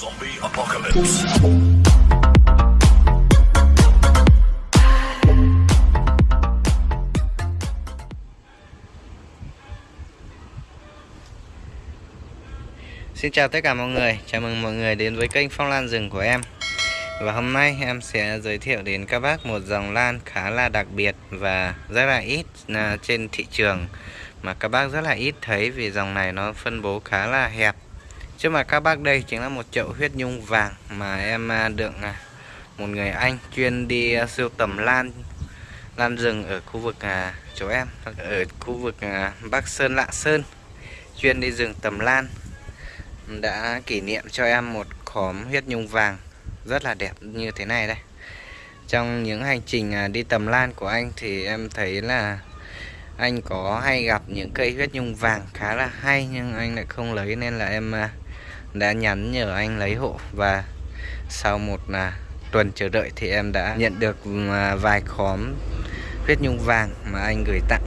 Zombie apocalypse. Xin chào tất cả mọi người, chào mừng mọi người đến với kênh Phong Lan Rừng của em. Và hôm nay em sẽ giới thiệu đến các bác một dòng lan khá là đặc biệt và rất là ít à, trên thị trường. Mà các bác rất là ít thấy vì dòng này nó phân bố khá là hẹp. Trước mặt các bác đây chính là một chậu huyết nhung vàng mà em à, được à, một người anh chuyên đi à, siêu tầm lan lan rừng ở khu vực chỗ em, ở khu vực Bắc Sơn, lạng Sơn, chuyên đi rừng tầm lan. Đã kỷ niệm cho em một khóm huyết nhung vàng rất là đẹp như thế này đây. Trong những hành trình đi tầm lan của anh thì em thấy là anh có hay gặp những cây huyết nhung vàng khá là hay nhưng anh lại không lấy nên là em đã nhắn nhờ anh lấy hộ và sau một là tuần chờ đợi thì em đã nhận được à, vài khóm huyết nhung vàng mà anh gửi tặng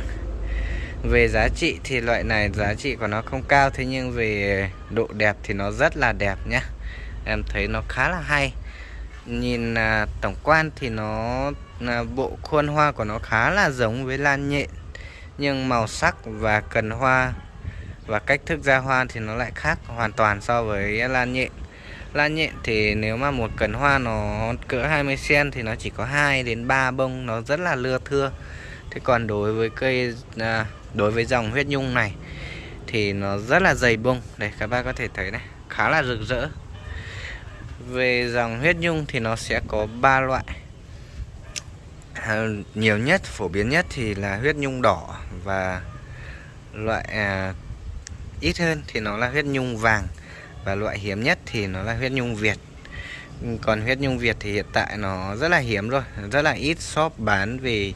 về giá trị thì loại này giá trị của nó không cao thế nhưng về độ đẹp thì nó rất là đẹp nhá. em thấy nó khá là hay nhìn à, tổng quan thì nó à, bộ khuôn hoa của nó khá là giống với lan nhện nhưng màu sắc và cần hoa và cách thức ra hoa thì nó lại khác hoàn toàn so với lan nhện. Lan nhện thì nếu mà một cần hoa nó cỡ 20 cm thì nó chỉ có 2 đến 3 bông nó rất là lưa thưa. Thế còn đối với cây à, đối với dòng huyết nhung này thì nó rất là dày bông. Đây các bác có thể thấy này khá là rực rỡ. Về dòng huyết nhung thì nó sẽ có ba loại. À, nhiều nhất phổ biến nhất thì là huyết nhung đỏ và loại à, ít hơn thì nó là huyết nhung vàng và loại hiếm nhất thì nó là huyết nhung Việt. Còn huyết nhung Việt thì hiện tại nó rất là hiếm rồi, rất là ít shop bán vì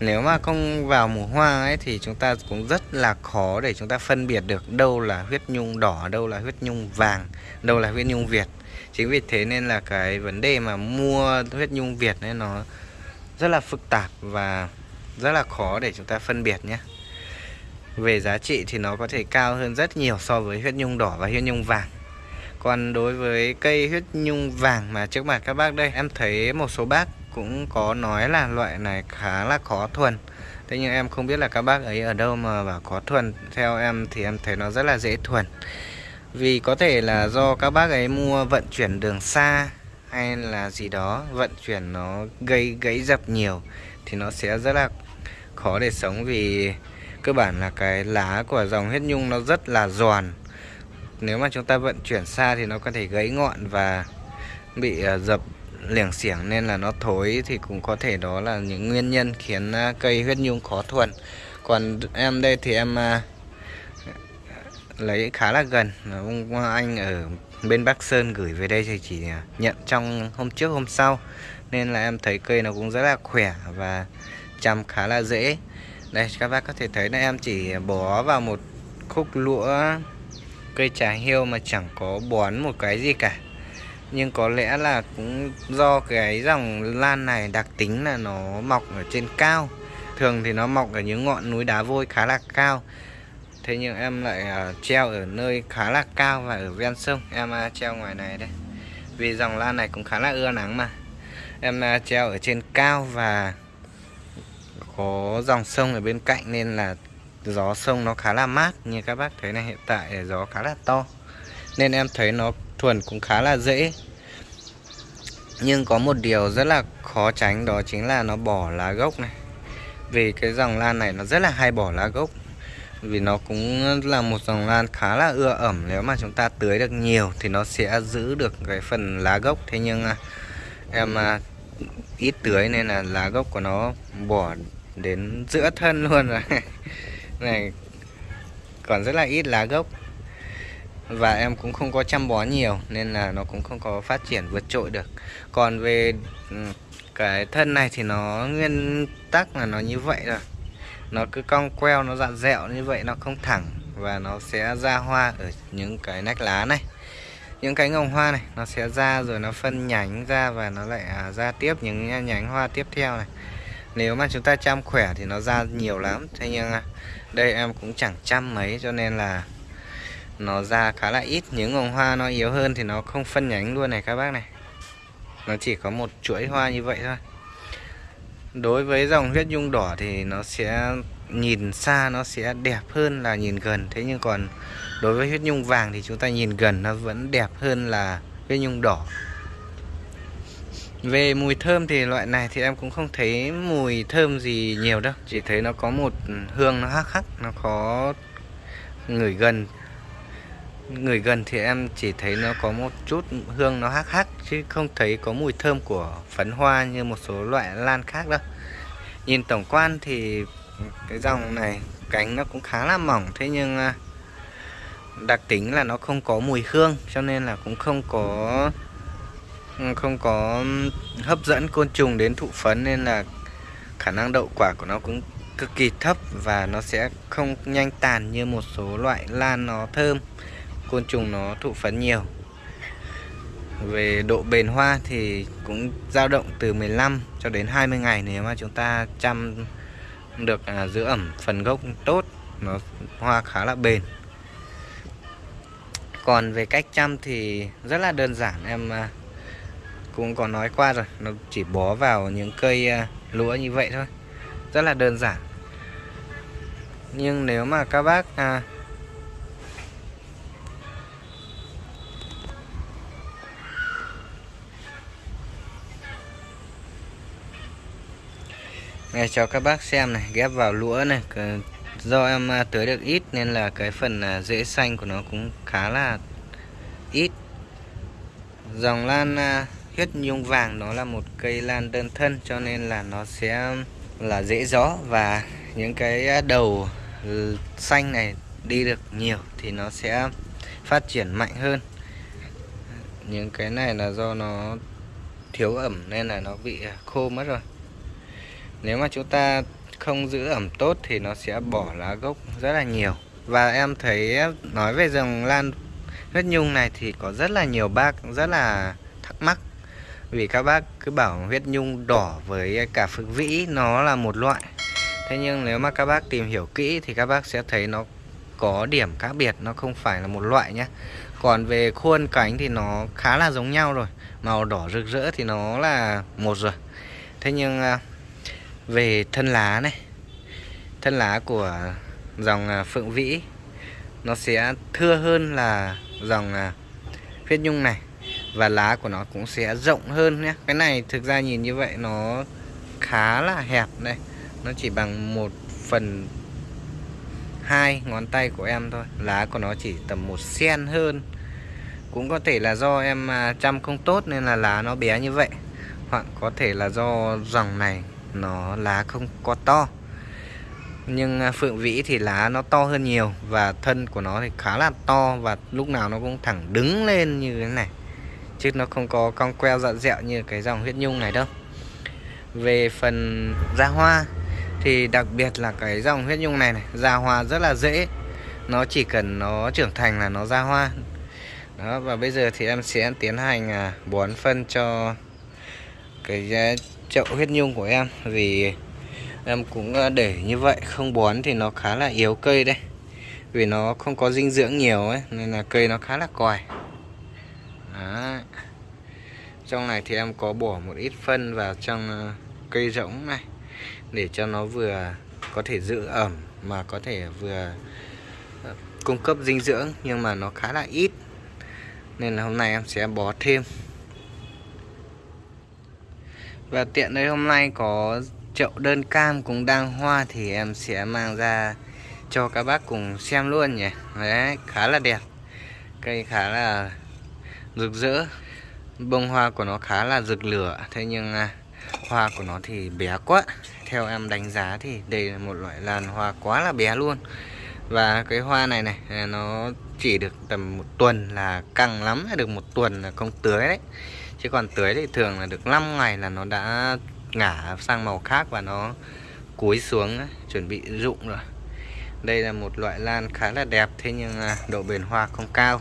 nếu mà không vào mùa hoa ấy thì chúng ta cũng rất là khó để chúng ta phân biệt được đâu là huyết nhung đỏ, đâu là huyết nhung vàng, đâu là huyết nhung việt. Chính vì thế nên là cái vấn đề mà mua huyết nhung việt ấy nó rất là phức tạp và rất là khó để chúng ta phân biệt nhé về giá trị thì nó có thể cao hơn rất nhiều so với huyết nhung đỏ và huyết nhung vàng. Còn đối với cây huyết nhung vàng mà trước mặt các bác đây, em thấy một số bác cũng có nói là loại này khá là khó thuần. Thế nhưng em không biết là các bác ấy ở đâu mà bảo khó thuần. Theo em thì em thấy nó rất là dễ thuần. Vì có thể là do các bác ấy mua vận chuyển đường xa Hay là gì đó, Vận chuyển nó gây gãy dập nhiều Thì nó sẽ rất là khó để sống Vì cơ bản là cái lá của dòng huyết nhung nó rất là giòn. Nếu mà chúng ta vận chuyển xa thì nó có thể gãy ngọn và bị ờ, dập liềng xiểng nên là nó thối thì cũng có thể đó là những nguyên nhân khiến ờ, cây huyết nhung khó thuần. Còn em đây thì em ờ, lấy khá là gần. Ông anh ở bên Bắc Sơn gửi về đây thì chỉ nhận trong hôm trước hôm sau. Nên là em thấy cây nó cũng rất là khỏe và chăm khá là dễ đây các bác có thể thấy là em chỉ bó vào một khúc lũa cây trà hiêu mà chẳng có bón một cái gì cả. Nhưng có lẽ là cũng do cái dòng lan này đặc tính là nó mọc ở trên cao. Thường thì nó mọc ở những ngọn núi đá vôi khá là cao. Thế nhưng em lại uh, treo ở nơi khá là cao và ở ven sông. Em uh, treo ngoài này đây. Vì dòng lan này cũng khá là ưa nắng mà. Em uh, treo ở trên cao và có dòng sông ở bên cạnh nên là gió sông nó khá là mát như các bác thấy này, hiện tại gió khá là to. Nên em thấy nó thuần cũng khá là dễ. Nhưng có một điều rất là khó tránh đó chính là nó bỏ lá gốc này. Vì cái dòng lan này nó rất là hay bỏ lá gốc. Vì nó cũng là một dòng lan khá là ưa ẩm. Nếu mà chúng ta tưới được nhiều thì nó sẽ giữ được cái phần lá gốc. Thế nhưng à, em à, ít tưới nên là lá gốc của nó bỏ đến giữa thân luôn rồi. Này, còn rất là ít lá gốc. Và em cũng không có chăm bón nhiều, nên là nó cũng không có phát triển vượt trội được. Còn về ừ, cái thân này thì nó nguyên tắc là nó như vậy rồi nó cứ cong queo, nó dặn dẹo như vậy, nó không thẳng. Và nó sẽ ra hoa ở những cái nách lá này. Những cái ngồng hoa này, nó sẽ ra rồi nó phân nhánh ra và nó lại à, ra tiếp những nhánh hoa tiếp theo này nếu mà chúng ta chăm khỏe thì nó ra nhiều lắm. Thế nhưng đây em cũng chẳng chăm mấy, cho nên là nó ra khá là ít. Những vòng hoa nó yếu hơn thì nó không phân nhánh luôn này các bác này. Nó chỉ có một chuỗi hoa như vậy thôi. Đối với dòng huyết nhung đỏ thì nó sẽ nhìn xa, nó sẽ đẹp hơn là nhìn gần. Thế nhưng còn đối với huyết nhung vàng thì chúng ta nhìn gần, nó vẫn đẹp hơn là huyết nhung đỏ về mùi thơm thì loại này thì em cũng không thấy mùi thơm gì nhiều đâu. Chỉ thấy nó có một hương nó hắc hắc, Nó có ngửi gần. Ngửi gần thì em chỉ thấy nó có một chút hương nó hắc hắc, Chứ không thấy có mùi thơm của phấn hoa như một số loại lan khác đâu. Nhìn tổng quan thì cái dòng này cánh nó cũng khá là mỏng, Thế nhưng à, đặc tính là nó không có mùi hương, Cho nên là cũng không có Ừ, không có hấp dẫn côn trùng đến thụ phấn nên là khả năng đậu quả của nó cũng cực kỳ thấp và nó sẽ không nhanh tàn như một số loại lan nó thơm. Côn trùng nó thụ phấn nhiều. Về độ bền hoa thì cũng dao động từ 15 cho đến 20 ngày nếu mà chúng ta chăm được à, giữ ẩm phần gốc tốt nó hoa khá là bền. Còn về cách chăm thì rất là đơn giản em à, cũng có nói qua rồi nó chỉ bó vào những cây à, lúa như vậy thôi. Rất là đơn giản. Nhưng nếu mà các bác à, Này cho các bác xem này ghép vào lúa này do em à, tưới được ít nên là cái phần à, rễ xanh của nó cũng khá là ít. Dòng lan huyết nhung vàng nó là một cây lan đơn thân, cho nên là nó sẽ, là dễ gió. Và những cái đầu xanh này đi được nhiều thì nó sẽ phát triển mạnh hơn. Những cái này là do nó thiếu ẩm nên là nó bị khô mất rồi. Nếu mà chúng ta không giữ ẩm tốt thì nó sẽ bỏ lá gốc rất là nhiều. Và em thấy, nói về dòng lan huyết nhung này thì có rất là nhiều bác rất là thắc mắc vì các bác cứ bảo huyết nhung đỏ với cả phượng vĩ, nó là một loại. Thế nhưng nếu mà các bác tìm hiểu kỹ thì các bác sẽ thấy nó có điểm khác biệt, nó không phải là một loại nhé còn về khuôn cánh thì nó khá là giống nhau rồi, màu đỏ rực rỡ thì nó là một rồi. Thế nhưng à, về thân lá này, thân lá của dòng à, phượng vĩ, nó sẽ thưa hơn là dòng à, huyết nhung này và lá của nó cũng sẽ rộng hơn nhé. Cái này thực ra nhìn như vậy nó khá là hẹp đây. Nó chỉ bằng một phần hai ngón tay của em thôi. Lá của nó chỉ tầm một sen hơn. Cũng có thể là do em à, chăm không tốt nên là lá nó bé như vậy. Hoặc có thể là do dòng này nó lá không có to. Nhưng à, phượng vĩ thì lá nó to hơn nhiều và thân của nó thì khá là to và lúc nào nó cũng thẳng đứng lên như thế này chứ nó không có cong queo dặn dẹo như cái dòng huyết nhung này đâu. Về phần ra hoa thì đặc biệt là cái dòng huyết nhung này này ra hoa rất là dễ. Nó chỉ cần nó trưởng thành là nó ra hoa. Đó, và bây giờ thì em sẽ tiến hành à, bón phân cho cái à, chậu huyết nhung của em. Vì em cũng à, để như vậy, không bón thì nó khá là yếu cây đây vì nó không có dinh dưỡng nhiều ấy, nên là cây nó khá là còi trong này thì em có bỏ một ít phân vào trong ờ, cây rỗng này, để cho nó vừa có thể giữ ẩm mà có thể vừa ờ, cung cấp dinh dưỡng, nhưng mà nó khá là ít. Nên là hôm nay em sẽ bó thêm. Và tiện đây hôm nay có chậu đơn cam cũng đang hoa thì em sẽ mang ra cho các bác cùng xem luôn nhỉ. Đấy, khá là đẹp. Cây khá là rực rỡ bông hoa của nó khá là rực lửa. Thế nhưng à, hoa của nó thì bé quá. Theo em đánh giá thì đây là một loại lan hoa quá là bé luôn. Và cái hoa này này à, nó chỉ được tầm một tuần là căng lắm à, được một tuần là không tưới đấy. Chứ còn tưới thì thường là được 5 ngày là nó đã ngả sang màu khác và nó cúi xuống à, chuẩn bị rụng rồi. Đây là một loại lan khá là đẹp thế nhưng độ bền hoa không cao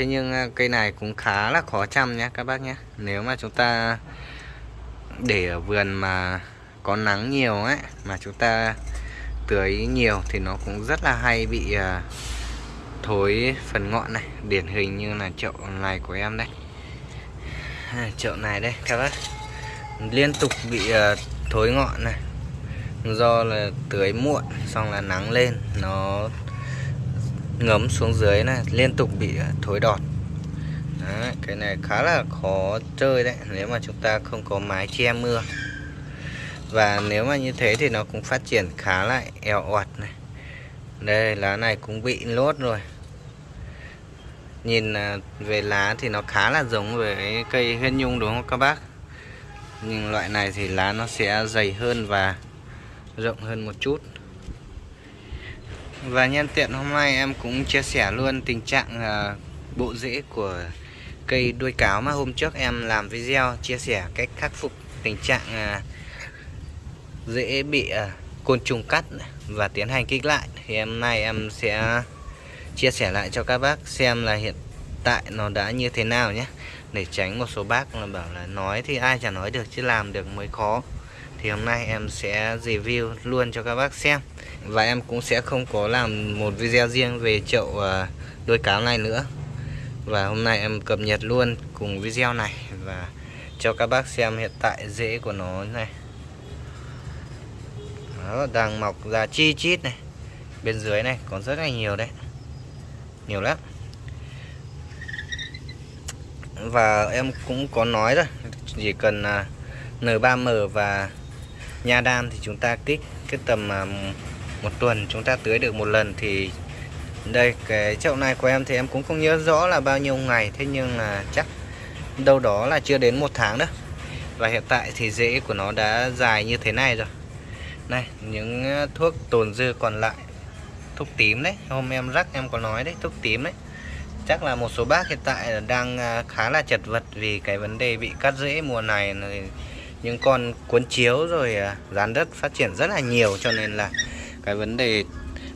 thế nhưng à, cây này cũng khá là khó chăm nhé các bác nhé. Nếu mà chúng ta để ở vườn mà có nắng nhiều ấy mà chúng ta tưới nhiều thì nó cũng rất là hay bị à, thối phần ngọn này. Điển hình như là chậu này của em đây. À, chậu này đây các bác. Liên tục bị à, thối ngọn này. Do là tưới muộn xong là nắng lên. Nó ngấm xuống dưới này liên tục bị à, thối đọt. Đấy, cái này khá là khó chơi đấy nếu mà chúng ta không có mái che mưa. Và nếu mà như thế thì nó cũng phát triển khá là eo oặt này. Đây lá này cũng bị lốt rồi. Nhìn à, về lá thì nó khá là giống với cây huyên nhung đúng không các bác? Nhưng loại này thì lá nó sẽ dày hơn và rộng hơn một chút và nhân tiện hôm nay em cũng chia sẻ luôn tình trạng à, bộ rễ của cây đuôi cáo mà hôm trước em làm video chia sẻ cách khắc phục tình trạng à, rễ dễ bị à, côn trùng cắt và tiến hành kích lại. Thì hôm nay em sẽ chia sẻ lại cho các bác xem là hiện tại nó đã như thế nào nhé. Để tránh một số bác là bảo là nói thì ai chả nói được chứ làm được mới khó thì hôm nay em sẽ review luôn cho các bác xem. Và em cũng sẽ không có làm một video riêng về chậu à, đôi cáo này nữa. Và hôm nay em cập nhật luôn cùng video này và cho các bác xem hiện tại rễ của nó này. Nó đang mọc ra chi chít này. Bên dưới này còn rất là nhiều đấy. Nhiều lắm. Và em cũng có nói rồi, chỉ cần à, N3M và nha đam thì chúng ta kích cái tầm à, một tuần, chúng ta tưới được một lần thì đây, cái chậu này của em thì em cũng không nhớ rõ là bao nhiêu ngày, thế nhưng là chắc đâu đó là chưa đến một tháng đó và hiện tại thì rễ của nó đã dài như thế này rồi. Này, những à, thuốc tồn dư còn lại, thuốc tím đấy, hôm em rắc em có nói đấy, thuốc tím đấy. Chắc là một số bác hiện tại đang à, khá là chật vật vì cái vấn đề bị cắt rễ mùa này những con cuốn chiếu rồi à, dán rán đất phát triển rất là nhiều cho nên là cái vấn đề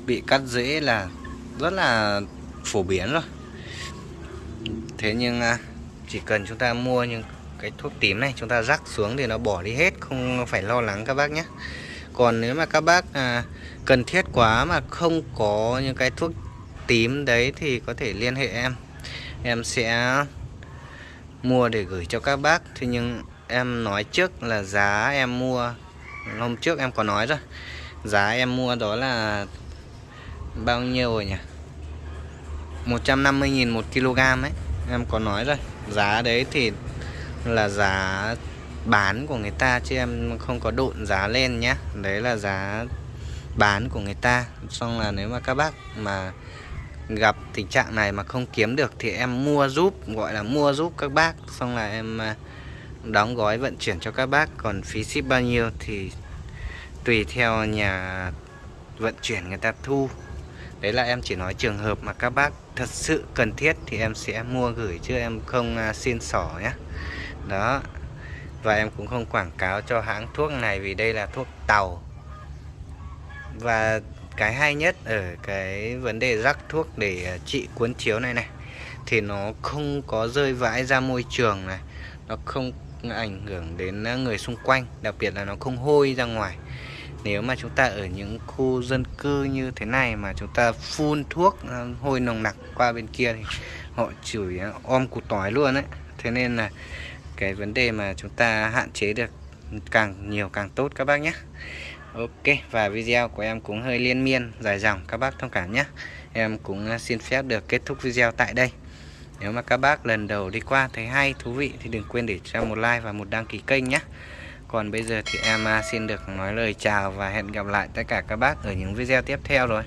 bị cắt rễ là rất là phổ biến rồi. Thế nhưng à, chỉ cần chúng ta mua những cái thuốc tím này chúng ta rắc xuống thì nó bỏ đi hết không phải lo lắng các bác nhé. Còn nếu mà các bác à, cần thiết quá mà không có những cái thuốc tím đấy thì có thể liên hệ em. Em sẽ mua để gửi cho các bác. Thế nhưng em nói trước là giá em mua. Hôm trước em có nói rồi. Giá em mua đó là bao nhiêu rồi nhỉ? 150.000 một kg ấy. Em có nói rồi. Giá đấy thì là giá bán của người ta chứ em không có độn giá lên nhé đấy là giá bán của người ta. Xong là nếu mà các bác mà gặp tình trạng này mà không kiếm được thì em mua giúp, gọi là mua giúp các bác. Xong là em à, đóng gói vận chuyển cho các bác, còn phí ship bao nhiêu thì tùy theo nhà vận chuyển người ta thu. Đấy là em chỉ nói trường hợp mà các bác thật sự cần thiết thì em sẽ mua gửi, chứ em không à, xin sỏ nhé đó. Và em cũng không quảng cáo cho hãng thuốc này vì đây là thuốc tàu. Và cái hay nhất ở cái vấn đề rắc thuốc để à, trị cuốn chiếu này này, thì nó không có rơi vãi ra môi trường này. Nó không ảnh hưởng đến à, người xung quanh, đặc biệt là nó không hôi ra ngoài. Nếu mà chúng ta ở những khu dân cư như thế này mà chúng ta phun thuốc à, hôi nồng nặc qua bên kia thì họ chửi à, om cụt tỏi luôn đấy thế nên là cái vấn đề mà chúng ta hạn chế được càng nhiều càng tốt các bác nhé. Ok, và video của em cũng hơi liên miên, dài dòng, các bác thông cảm nhé. Em cũng xin phép được kết thúc video tại đây. Nếu mà các bác lần đầu đi qua thấy hay, thú vị thì đừng quên để cho một like và một đăng ký kênh nhé. Còn bây giờ thì em à, xin được nói lời chào và hẹn gặp lại tất cả các bác ở những video tiếp theo rồi.